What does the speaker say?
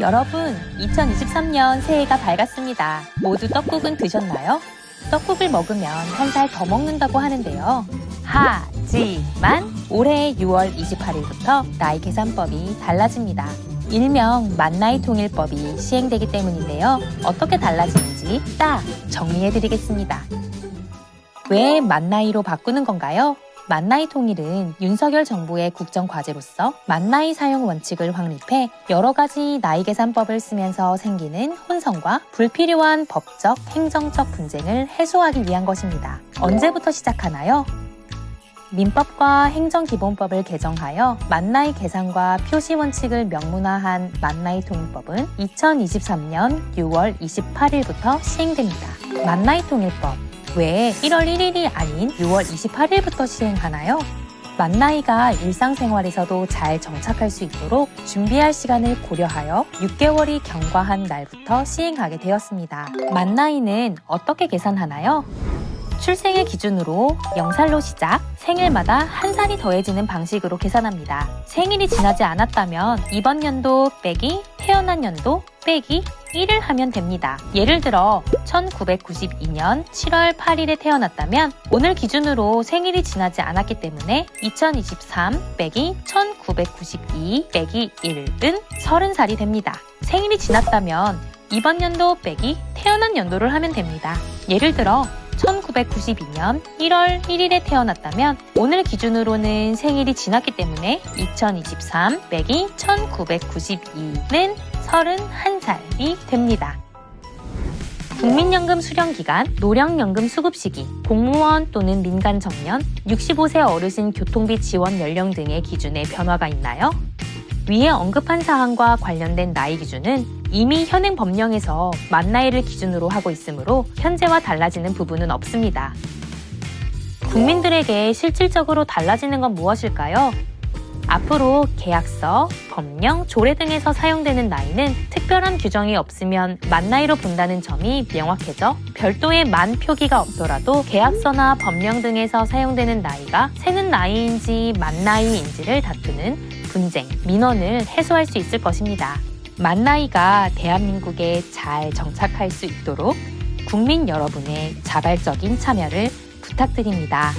여러분, 2023년 새해가 밝았습니다. 모두 떡국은 드셨나요? 떡국을 먹으면 한 살 더 먹는다고 하는데요. 하지만 올해 6월 28일부터 나이 계산법이 달라집니다. 일명 만나이 통일법이 시행되기 때문인데요. 어떻게 달라지는지 딱 정리해 드리겠습니다. 왜 만나이로 바꾸는 건가요? 만나이 통일은 윤석열 정부의 국정 과제로서 만나이 사용 원칙을 확립해 여러 가지 나이 계산법을 쓰면서 생기는 혼선과 불필요한 법적, 행정적 분쟁을 해소하기 위한 것입니다. 언제부터 시작하나요? 민법과 행정기본법을 개정하여 만나이 계산과 표시 원칙을 명문화한 만나이 통일법은 2023년 6월 28일부터 시행됩니다. 만나이 통일법 왜 1월 1일이 아닌 6월 28일부터 시행하나요? 만나이가 일상생활에서도 잘 정착할 수 있도록 준비할 시간을 고려하여 6개월이 경과한 날부터 시행하게 되었습니다. 만나이는 어떻게 계산하나요? 출생의 기준으로 0살로 시작, 생일마다 한 살이 더해지는 방식으로 계산합니다. 생일이 지나지 않았다면 이번 연도 빼기 태어난 연도 빼기 1을 하면 됩니다. 예를 들어 1992년 7월 8일에 태어났다면 오늘 기준으로 생일이 지나지 않았기 때문에 2023 빼기 1992 빼기 1은 30살이 됩니다. 생일이 지났다면 이번 연도 빼기 태어난 연도를 하면 됩니다. 예를 들어 1992년 1월 1일에 태어났다면 오늘 기준으로는 생일이 지났기 때문에 2023 빼기 1992는 31살이 됩니다. 국민연금 수령기간, 노령연금 수급시기, 공무원 또는 민간 정년, 65세 어르신 교통비 지원 연령 등의 기준에 변화가 있나요? 위에 언급한 사항과 관련된 나이 기준은 이미 현행 법령에서 만 나이를 기준으로 하고 있으므로 현재와 달라지는 부분은 없습니다. 국민들에게 실질적으로 달라지는 건 무엇일까요? 앞으로 계약서, 법령, 조례 등에서 사용되는 나이는 특별한 규정이 없으면 만 나이로 본다는 점이 명확해져 별도의 만 표기가 없더라도 계약서나 법령 등에서 사용되는 나이가 새는 나이인지 만 나이인지를 다투는 분쟁, 민원을 해소할 수 있을 것입니다. 만 나이가 대한민국에 잘 정착할 수 있도록 국민 여러분의 자발적인 참여를 부탁드립니다.